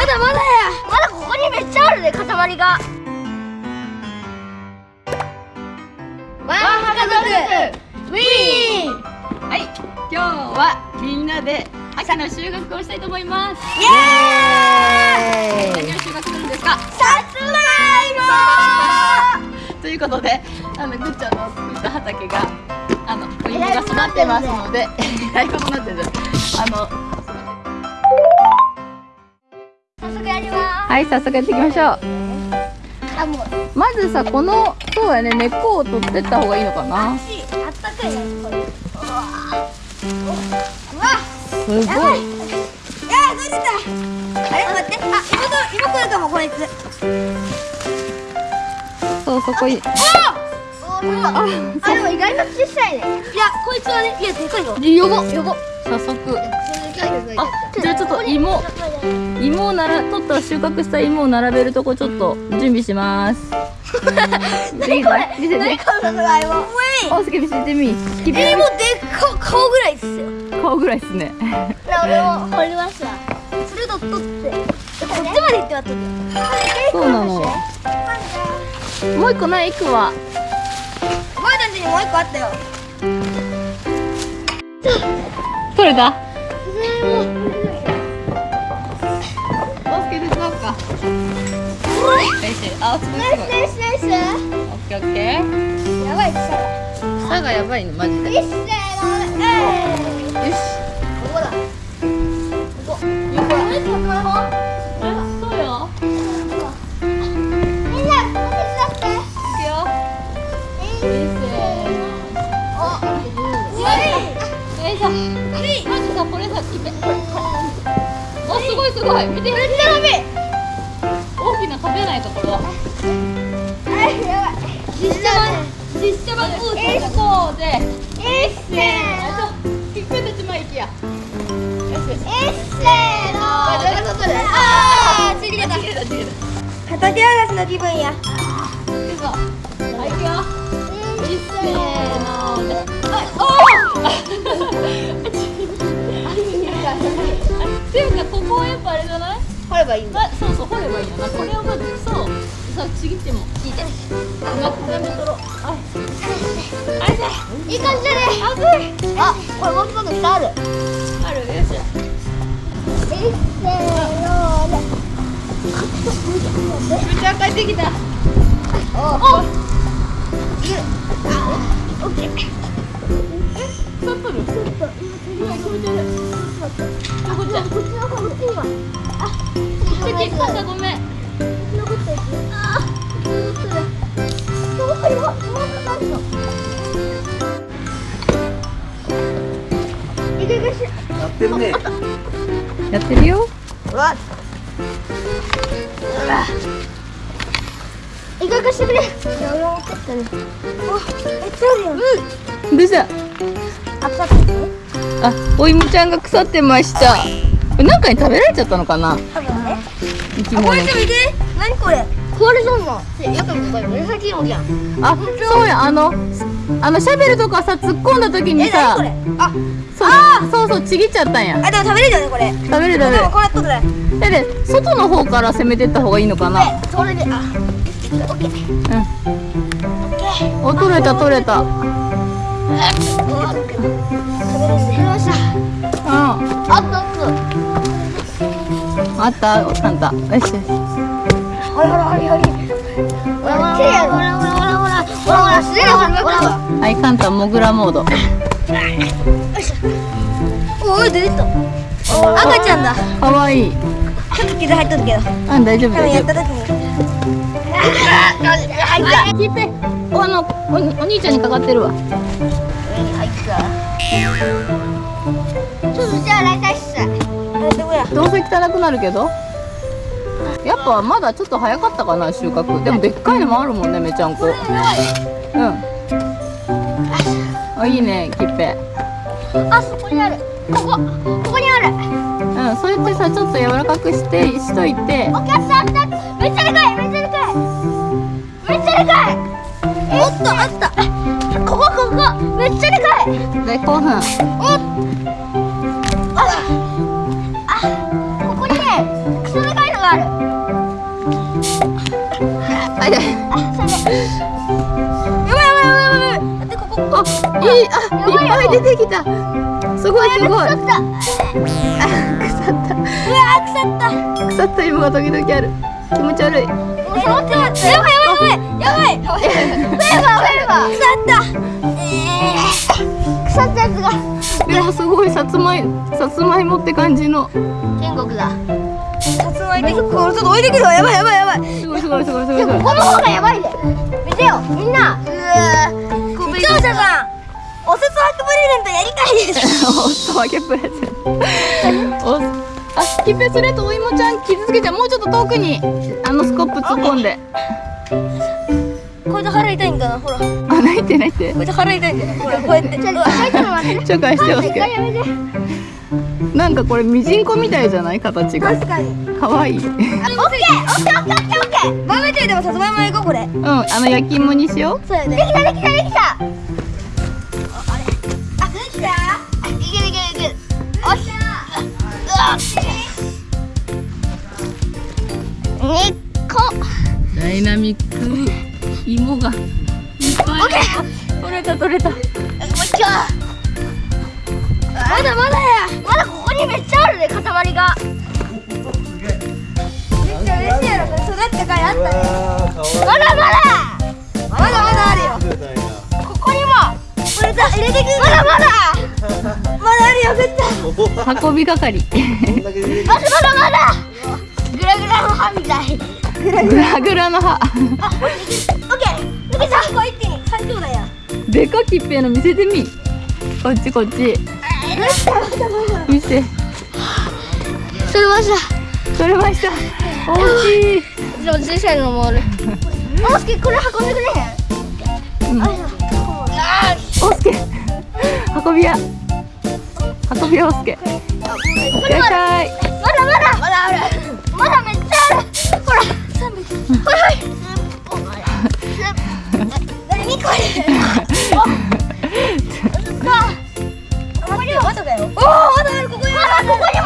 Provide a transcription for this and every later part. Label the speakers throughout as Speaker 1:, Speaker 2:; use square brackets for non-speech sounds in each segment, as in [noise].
Speaker 1: まだまだや。まだここにめっちゃあるね塊が。ワンハカ族ウィーン。
Speaker 2: はい。今日はみんなで秋の収穫をしたいと思います。
Speaker 1: イエーイ！
Speaker 2: 何を収穫するんですか？
Speaker 1: さつまいも！
Speaker 2: ということであのぐっちゃんの作った畑があのお芋が育ってますので。えら [laughs] いことになってるあの
Speaker 1: 早速やります。
Speaker 2: はい早速やっていきましょう。まずさこのそうやね根っこを取ってった方がいいのかな。
Speaker 1: 足あったかいねこれ。うわ。うわ
Speaker 2: すごい。
Speaker 1: やばい。いやーどうしたあれ待って。あ妹妹来るかもこいつ。
Speaker 2: そうそこに。
Speaker 1: おおああでも意外と小さいね。いやこいつはねいやでかいよ
Speaker 2: よごよご早速。あじゃあちょっと芋芋をなら取った収穫した芋を並べるとこちょっと準備します見せて見せて
Speaker 1: このさつまいも
Speaker 2: おすけ見せてみ
Speaker 1: えもうでっか顔ぐらいっすよ
Speaker 2: 顔ぐらいっすね
Speaker 1: 俺も掘りましたそれと取ってこっちまで行っては取って
Speaker 2: そうなのもう一個ないいくわ
Speaker 1: おばあちにもう一個あったよ
Speaker 2: 取れたしあすごいすごい
Speaker 1: ナイスナイスナイ
Speaker 2: オッケーオッケー
Speaker 1: スやばい草
Speaker 2: 草がやばいのマジでよし
Speaker 1: ここだここみんなここ手伝って
Speaker 2: いくよ
Speaker 1: お
Speaker 2: よいしょまずさこれさきめおすごいすごい見て
Speaker 1: めっちゃ伸び
Speaker 2: Esse. Esse.
Speaker 1: Pippete mai kia. Esse.
Speaker 2: Ah, chigireta. Katage arashi no kibun ya. Iku.
Speaker 1: Hai
Speaker 2: kyo. Esse no de.
Speaker 1: Oh! っ
Speaker 2: ていうかここはやっぱあれじゃない
Speaker 1: ればいいんだ。
Speaker 2: まそうそう掘ればいいんだ。なこれをまずそうさちぎってもいいでな全部取ろう。あ
Speaker 1: い。い。感じだね。熱いあこれもう一つ下ある。
Speaker 2: ある。よし。めっちゃ帰ってきた
Speaker 1: おおオッケー
Speaker 2: 取っとる
Speaker 1: ちょっと今っ
Speaker 2: たごめん
Speaker 1: 残ってるあ残ってるそうよそうかかるのいけい
Speaker 3: やってるね。
Speaker 2: やってるよ
Speaker 1: うわいかがしてくれ。いや、俺も怒ったね。あ、めっちゃあるよ。うん。
Speaker 2: どうした
Speaker 1: あ、腐ってる。
Speaker 2: あお芋ちゃんが腐ってましたかに食べられちゃったのかな？
Speaker 1: 多分ね。
Speaker 2: 生き
Speaker 1: あ、こ
Speaker 2: 物
Speaker 1: れ見て。何これ？壊れそうな。紫色じゃん。
Speaker 2: あそうやあのあのシャベルとかさ突っ込んだ時に
Speaker 1: え、
Speaker 2: さ。
Speaker 1: あ、
Speaker 2: そうそうそうちぎっちゃったんや
Speaker 1: あ、でも食べれるよね、これ。
Speaker 2: 食べれる食べれる
Speaker 1: でも、これ取ってない。
Speaker 2: でで外の方から攻めてった方がいいのかな？
Speaker 1: で、それで、あ。オッケー。
Speaker 2: うん
Speaker 1: オッケー。
Speaker 2: お取れた取れたうん
Speaker 1: 食べれました。
Speaker 2: あ
Speaker 1: あった、あった。
Speaker 2: あった？あったよしよし
Speaker 1: ほらほらほらほら。ほらほらほらほらほらほらほらほらほらすげえほらほらほら。
Speaker 2: はいカンタモグラモードよいしょ
Speaker 1: おお出てた。赤ちゃんだ。
Speaker 2: かわいい
Speaker 1: ちょっと傷入っとるけど。
Speaker 2: あ大丈夫大丈
Speaker 1: やった時に。入っ
Speaker 2: 夫聞いておあのおお兄ちゃんにかかってるわ
Speaker 1: 上に入った。ちょっとじゃあ来た。ど
Speaker 2: うせ汚くなるけどやっぱまだちょっと早かったかな収穫でもでっかいのもあるもんねめちゃんこうんあいいねキッペ
Speaker 1: あそこにある。ここここにある。
Speaker 2: うんそうやってさちょっと柔らかくしてしといて
Speaker 1: お客さんだ。めっちゃでかいめっちゃでかい。めっちゃでかい。おっとあった。ここここめっちゃでかい。
Speaker 2: で5分
Speaker 1: あ、あ、い
Speaker 2: い
Speaker 1: あいっ
Speaker 2: ぱい出てきた。すごいすごい。
Speaker 1: 腐った
Speaker 2: あ腐っ
Speaker 1: うわ腐った。
Speaker 2: た腐った芋が時々ある。気持ち悪い。
Speaker 1: え待って待ってやばいやばいやばい。やばい腐った。えー腐ったやつが。
Speaker 2: でもすごいさつまいさつまいもって感じの。
Speaker 1: 天国だ。さつまいもちょっと置いてくるわ。やばいやばいやばい。
Speaker 2: すごいすごいすごいすごい。
Speaker 1: この方がやばいで見てよみんな。うわレゼントやりたいです。[laughs]
Speaker 2: おすわけプレゼントおあキペスレとお芋ちゃん傷つけちゃうもうちょっと遠くにあのスコップ突っ込んで
Speaker 1: これで腹痛いんかなほら
Speaker 2: あ泣いて泣いてこ
Speaker 1: れで腹痛いんだよほらこうやってちょっと待って
Speaker 2: ちょっかいしておすけ
Speaker 1: やめて
Speaker 2: なんかこれミジンコみたいじゃない形が
Speaker 1: 確かに
Speaker 2: かわいいうん
Speaker 1: オッケーオッケーオッケーオッケーバーベキューでもさつまいも行こうこれうん
Speaker 2: あの焼き芋にしよう
Speaker 1: そうやねできたできたできた育ったかいあったねまだまだまだまだあるよここにもこれじゃ入れてくるまだまだまだあるよ絶対
Speaker 2: 運び係
Speaker 1: まだまだまだグラグラの歯。みたい
Speaker 2: グラグラの歯。
Speaker 1: あ、オッケー抜けたこう一気に三兄弟や
Speaker 2: でかきっぺの見せてみこっちこっち見せ
Speaker 1: それました
Speaker 2: 取れました大きい
Speaker 1: でも小さいのもあるオスケこれ運んでくれへん。
Speaker 2: うん。
Speaker 1: ああ
Speaker 2: おすけ運び屋。運び屋おすけいらっしゃい。
Speaker 1: まだまだまだある。まだめっちゃある。ほらほら何これおここにもまだだよおおまだあるここにもまだここに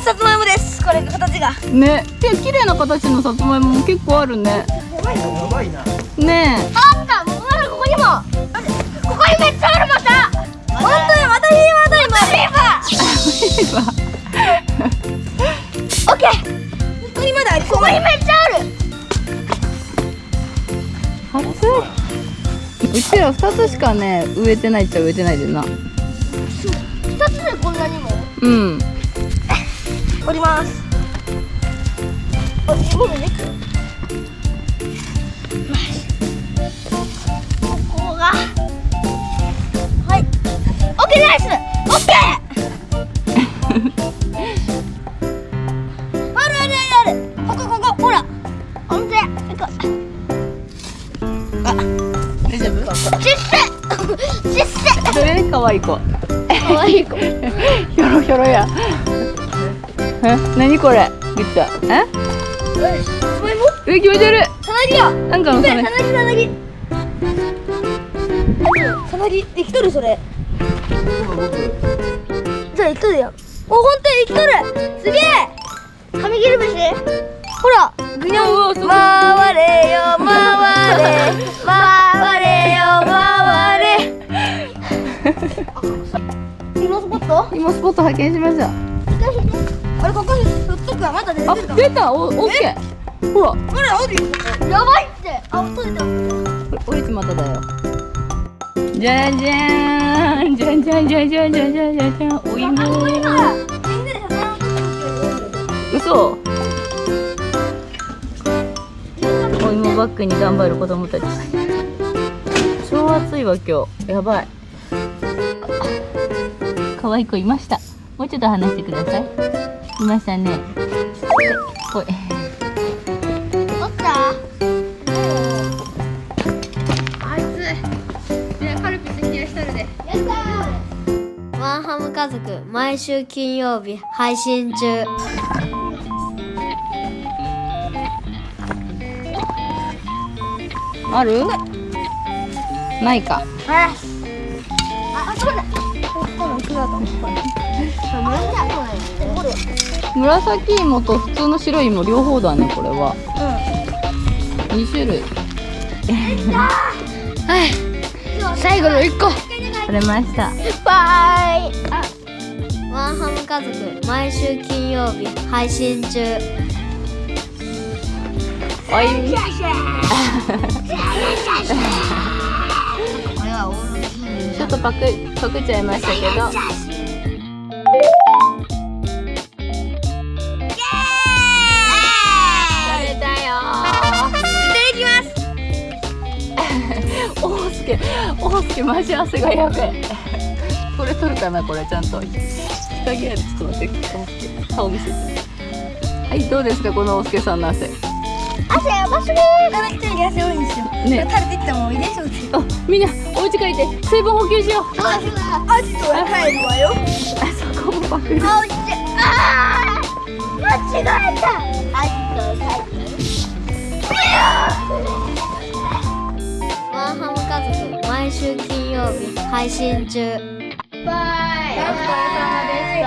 Speaker 1: さつまいもです。これ形が。
Speaker 2: ね。で綺麗な形のさつまいもも結構あるね。ね
Speaker 1: あった。もうまだここにも。ここにめっちゃあるまた。本当やまたフィーバーだ今フィーバー
Speaker 2: え
Speaker 1: オッケー。ここにまだあるここにめっちゃある。
Speaker 2: 初うちら二つしかね植えてないっちゃ植えてないでな。
Speaker 1: 二つでこんなにも？
Speaker 2: うん
Speaker 1: ます。あ、今のねここがはいオッケーナイスオッケーあるあるあるあるここここほらほんとやここ
Speaker 2: 大丈夫
Speaker 1: ちっせちっせ
Speaker 2: それかわい子
Speaker 1: かわいい子
Speaker 2: ひょろひょろやえ何これ？ぐっちゃんええ気持ち悪い
Speaker 1: さなぎや
Speaker 2: なんかの
Speaker 1: さなぎさなぎさなぎできとるそれ。じゃあ生きとるやんおほんとに生きとる。すげえ。紙切り虫ほら。ぐにゃん回れよ回れ。回れよ回れ。[laughs] [laughs] 今スポット？
Speaker 2: 今スポット発見しました
Speaker 1: あれここにふっとくわ。まだ出て
Speaker 2: あ
Speaker 1: るか
Speaker 2: 出た。おオッケー。ほら。
Speaker 1: ほらおるよやばいって。あ取れた
Speaker 2: これいつまただよ。じゃじゃーんじゃんじゃんじゃんじゃんじゃんじゃんじゃんじゃんお芋嘘お芋バッグに頑張る子供たち超暑いわ今日やばい可愛い子いましたもうちょっと話してください。いましたね。ほい。
Speaker 1: おった。あいつ。ねカルピス冷やしたるで。やった
Speaker 3: ワンハム家族毎週金曜日配信中。
Speaker 2: ある？ないか。
Speaker 1: ああそうだ
Speaker 2: 紫芋と普通の白い芋両方だねこれは。2種類。[laughs]
Speaker 1: 最後の一個。
Speaker 2: 取れました。
Speaker 1: バイ。
Speaker 3: ワンハム家族毎週金曜日配信中。
Speaker 2: おいちょっとパクパクっちゃいましたけど。食べたよ
Speaker 1: いただきます
Speaker 2: 大輔大輔マジ汗がやべえ。これ取るかなこれちゃんと。日陰やでちょっと待って顔見せて。はいどうですかこの大輔さんの汗。
Speaker 1: 汗やばすぎー。この人に汗多いんですよ
Speaker 2: ね
Speaker 1: 垂れてきたもんいいでしょ
Speaker 2: みんなお家帰って水分補給しよう。
Speaker 1: そうだそうだアジトは帰るわよ。
Speaker 2: あそこもパクる。
Speaker 1: あ落ちて。あー間違えた。アジトは帰る
Speaker 3: ワンハム家族毎週金曜日配信中。
Speaker 2: お疲れ様でした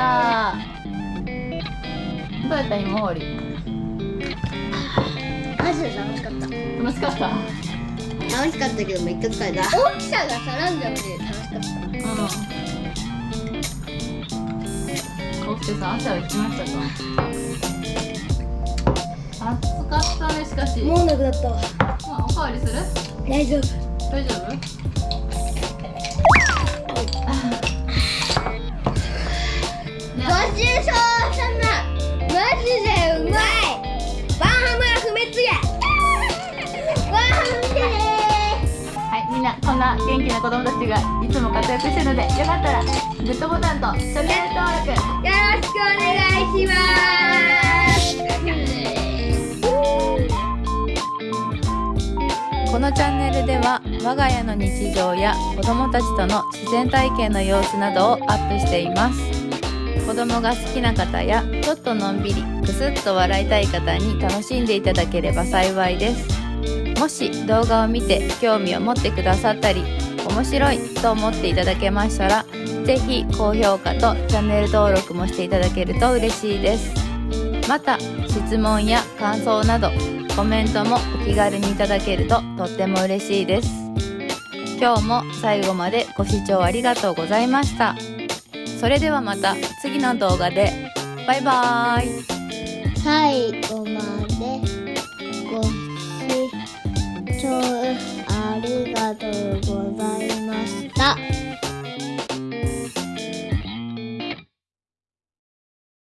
Speaker 2: どうやった？今終わり。
Speaker 1: マジで楽しかった。
Speaker 2: 楽しかった？
Speaker 3: 楽しかったけどめっちゃ疲れた
Speaker 1: 大きさが楽しかった
Speaker 2: うん。大輔さん、汗は行きましたか。暑かったね、しかし。もう、
Speaker 1: なくなったわ
Speaker 2: おかわりする？
Speaker 1: 大丈夫？
Speaker 2: 大丈夫？[laughs]
Speaker 1: ごちそう
Speaker 2: な、元気な子供たちがいつも活躍してるので、よかったら。グッドボタンとチャンネル登録。
Speaker 1: よろしくお願いします
Speaker 4: このチャンネルでは我が家の日常や子供たちとの自然体験の様子などをアップしています子供が好きな方やちょっとのんびりくすっと笑いたい方に楽しんでいただければ幸いですもし動画を見て興味を持ってくださったり面白いと思っていただけましたらぜひ高評価とチャンネル登録もしていただけると嬉しいです。また質問や感想などコメントもお気軽にいただけるととっても嬉しいです。今日も最後までご視聴ありがとうございました。それではまた次の動画で。バイバーイ。
Speaker 3: 最後まで。聴ありがとうございました。